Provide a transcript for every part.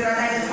Your Honor,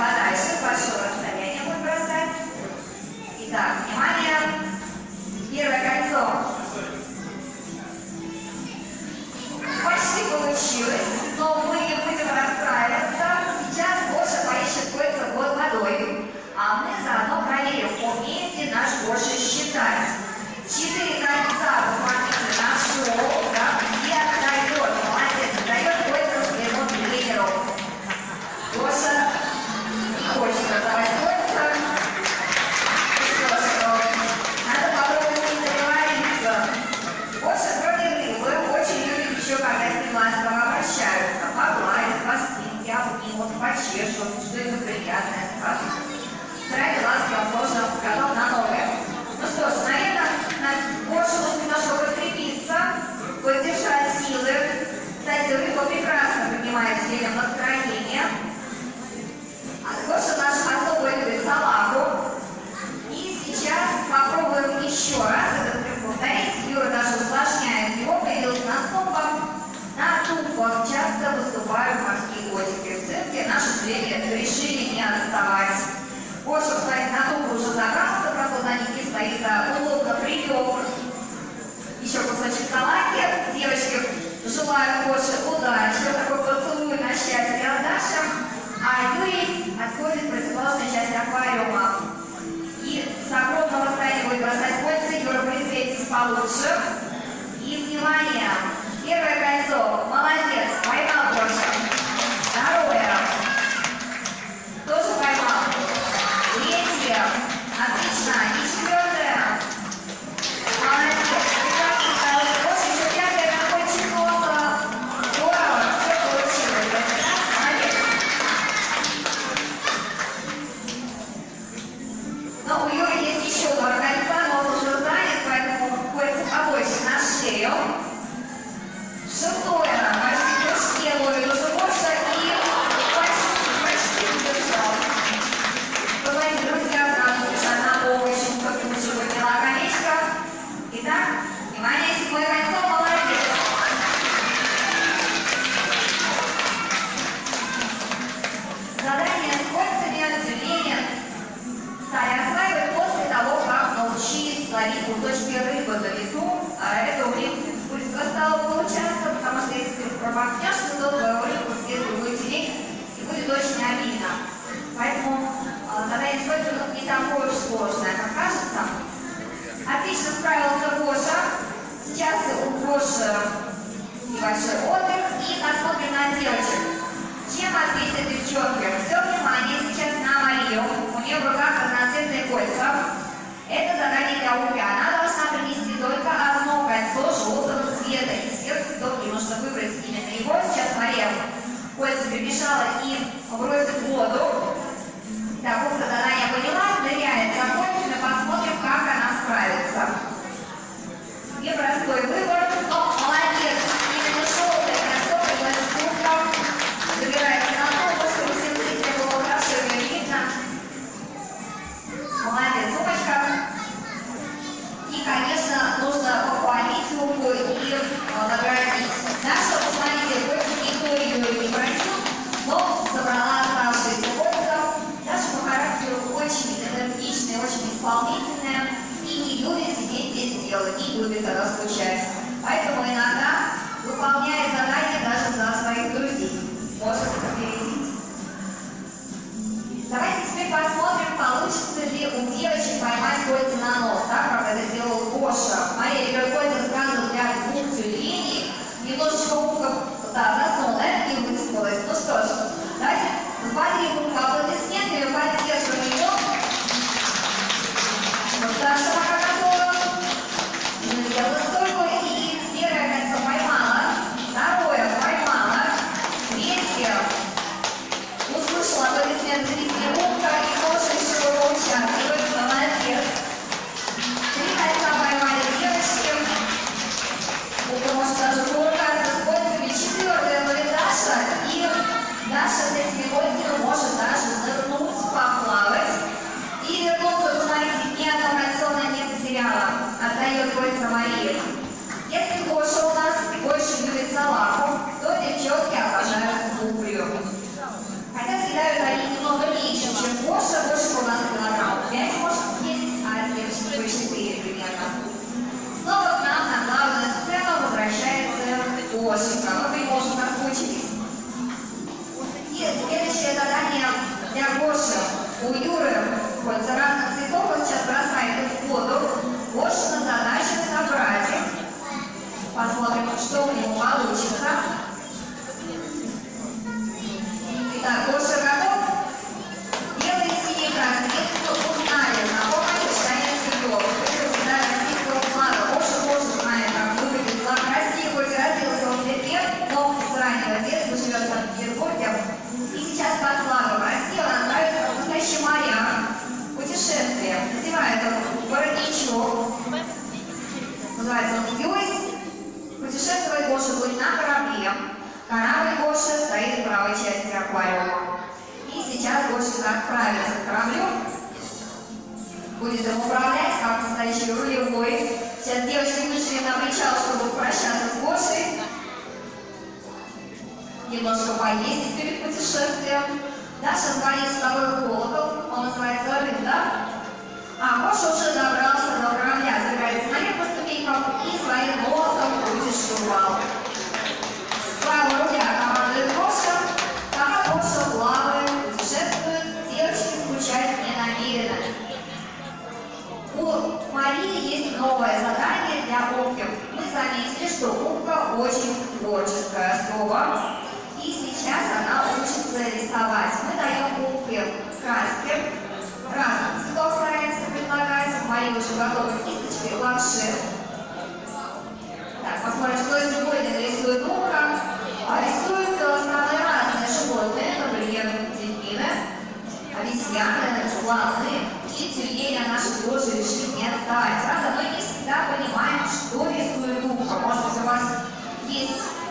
а Юрий отходит противоположную часть аквариума. И с огромного расстояния будет бросать кольца, Юра прицелитесь получше. И внимание! Первая получится ли у девочек поймать кольца на нос, так как это сделал Гоша. Мария, переходит к для двух тюленей, немножечко ухо, да,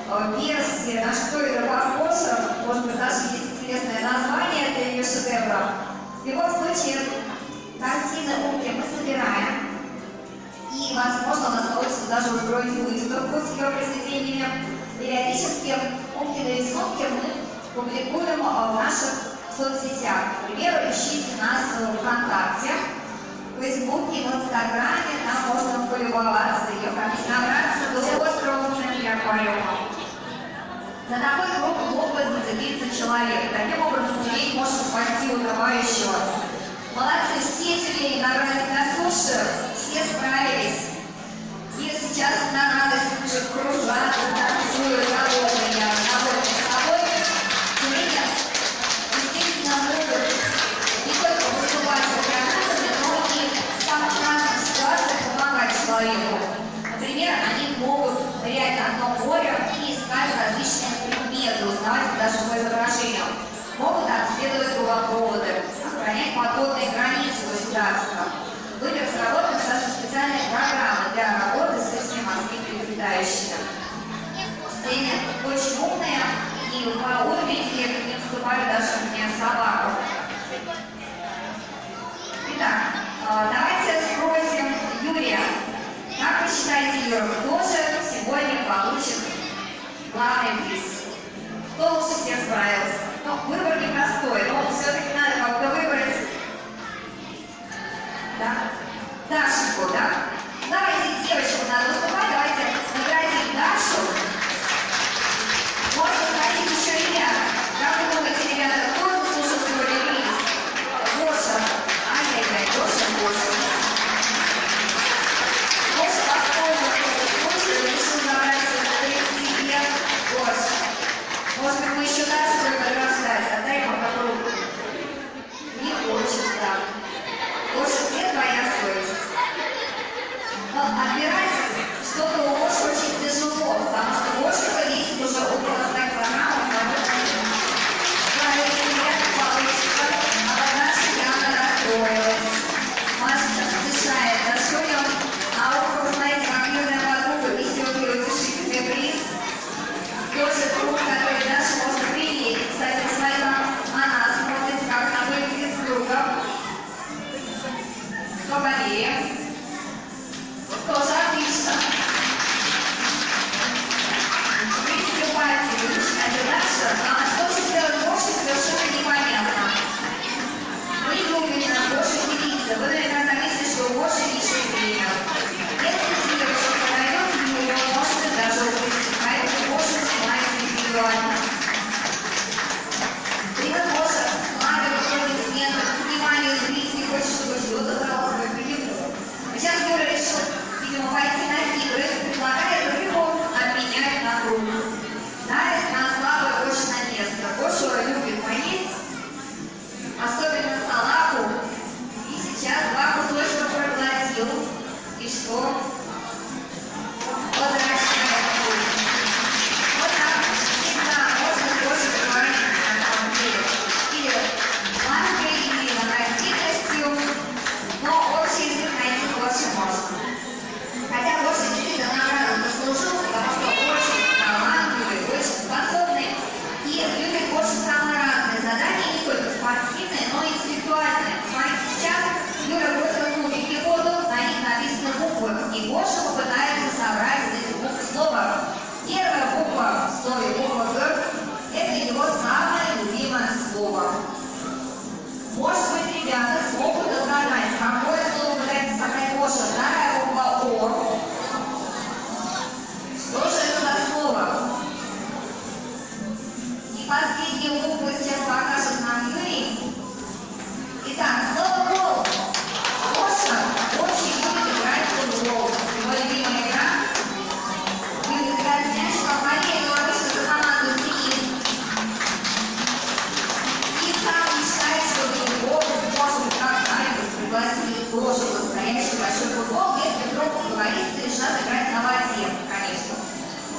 Э, версия «На что это вопросов», может быть, даже есть интересное название для ее шедевра. В любом случае, картины умки мы собираем, и, возможно, у нас получится даже устроить выставку с ее произведениями. Периодически умкины рисунки мы публикуем э, в наших соцсетях. К примеру, ищите нас в ВКонтакте, в Фейсбуке, в Инстаграме, там можно полюбоваться ее, как набраться до острова в аквариума. За такой круг мог бы зацепиться человек. Таким образом, тюлень может спасти утопающего. Молодцы, все тюлени набрались на суше, все справились. И сейчас на радость уже кружат, танцуют, довольные, довольны собой. Тюлени, естественно, могут не только выступать гранатами, но и в самых разных человеку. Например, они могут нырять на дно моря и искать различные незаметно узнавать даже по изображениям. Могут отследовать головоды, охранять подводные границы государства. Были разработаны даже специальные программы для работы с этими морскими млекопитающими. Все очень умные и по уровню интеллекта не уступают даже мне собаку. Итак, а, давайте спросим Юрия. Как вы считаете, Юра, кто же сегодня получит главный приз? todos se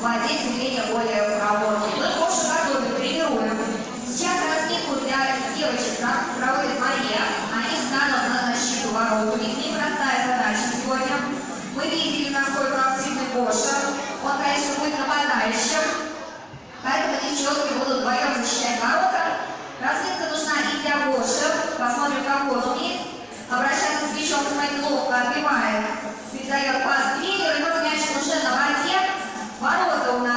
владеть зрение более проворно. Мы в прошлом году тренируем. Сейчас разминку для девочек проводит Мария. Они станут на защиту ворот. У них непростая задача сегодня. Мы видели, насколько активный Гоша. Он, конечно, будет нападающим. Поэтому девчонки будут вдвоем защищать ворота. Разминка нужна и для Гоши. Посмотрим, как он умеет. Обращается с мячом, смотрит, ловко отбивает. Передает пас вперед. Ворота у нас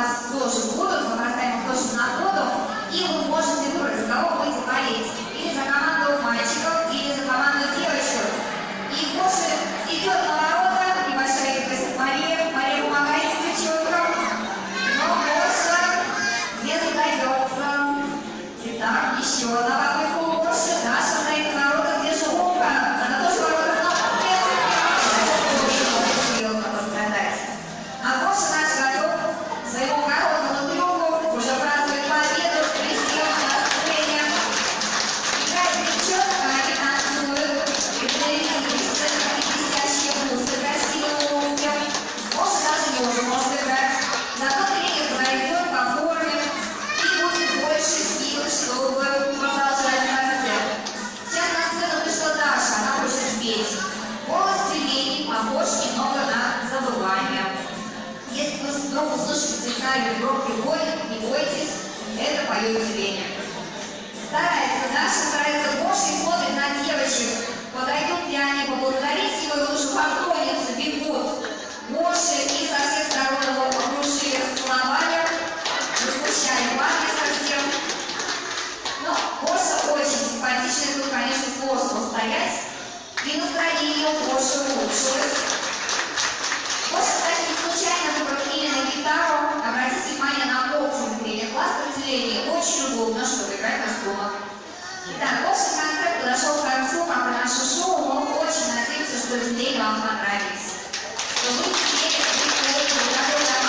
сигнальный громкий бой, не бойтесь, это поет Леня. Старается, Даша старается больше и смотрит на девочек. Подойдут ли они поблагодарить его, и лучше поклонятся, бегут. Больше и со всех сторон его окружили расцеловали, возмущали парни совсем. Но Гоша очень симпатичный, тут, конечно, сложно устоять. И настроение у Гоши улучшилось. Гоша, кстати, случайно выбрал именно гитару обратите внимание на общее внедрение класс определения. Очень удобно, чтобы играть наш дома. Итак, общий концерт подошел к концу, как и наше шоу. Мы очень надеемся, что идеи вам понравились. Что вы успели, что вы